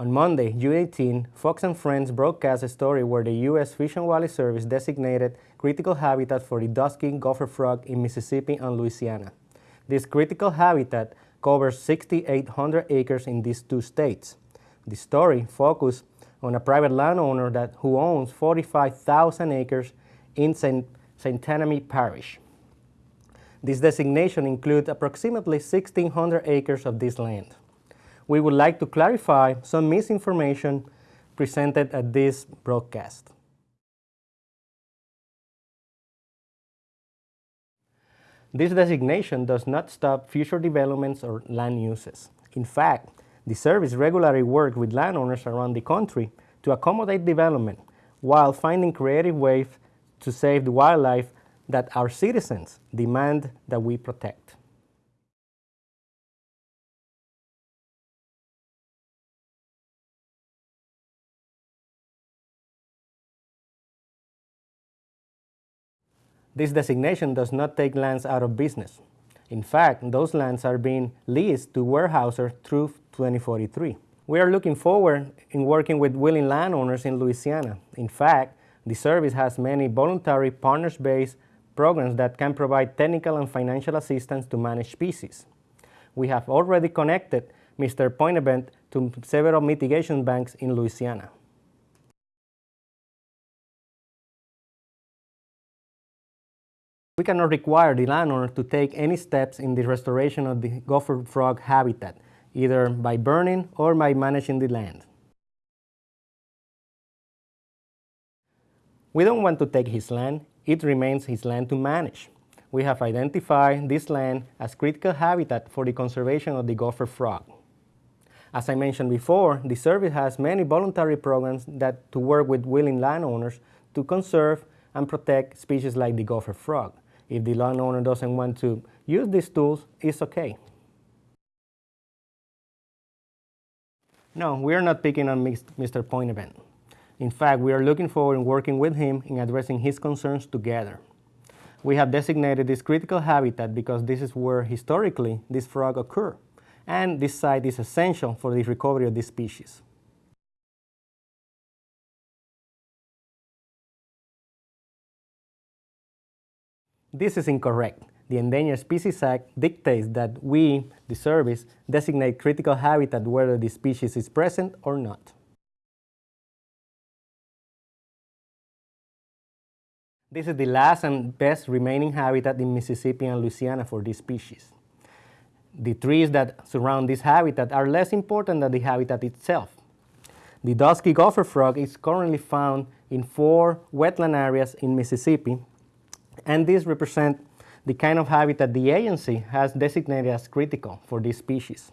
On Monday, June 18, Fox and Friends broadcast a story where the U.S. Fish and Wildlife Service designated critical habitat for the dusky gopher frog in Mississippi and Louisiana. This critical habitat covers 6,800 acres in these two states. The story focused on a private landowner that, who owns 45,000 acres in St. Saint Parish. This designation includes approximately 1,600 acres of this land. We would like to clarify some misinformation presented at this broadcast. This designation does not stop future developments or land uses. In fact, the service regularly works with landowners around the country to accommodate development while finding creative ways to save the wildlife that our citizens demand that we protect. This designation does not take lands out of business. In fact, those lands are being leased to Weyerhaeuser through 2043. We are looking forward in working with willing landowners in Louisiana. In fact, the service has many voluntary partners-based programs that can provide technical and financial assistance to manage species. We have already connected Mr. Poitevent to several mitigation banks in Louisiana. We cannot require the landowner to take any steps in the restoration of the gopher frog habitat, either by burning or by managing the land. We don't want to take his land, it remains his land to manage. We have identified this land as critical habitat for the conservation of the gopher frog. As I mentioned before, the service has many voluntary programs that to work with willing landowners to conserve and protect species like the gopher frog. If the landowner doesn't want to use these tools, it's okay. No, we are not picking on Mr. Poitevent. In fact, we are looking forward to working with him in addressing his concerns together. We have designated this critical habitat because this is where historically this frog occurred, and this site is essential for the recovery of this species. This is incorrect. The Endangered Species Act dictates that we, the service, designate critical habitat whether the species is present or not. This is the last and best remaining habitat in Mississippi and Louisiana for this species. The trees that surround this habitat are less important than the habitat itself. The dusky gopher frog is currently found in four wetland areas in Mississippi and these represent the kind of habitat the agency has designated as critical for this species.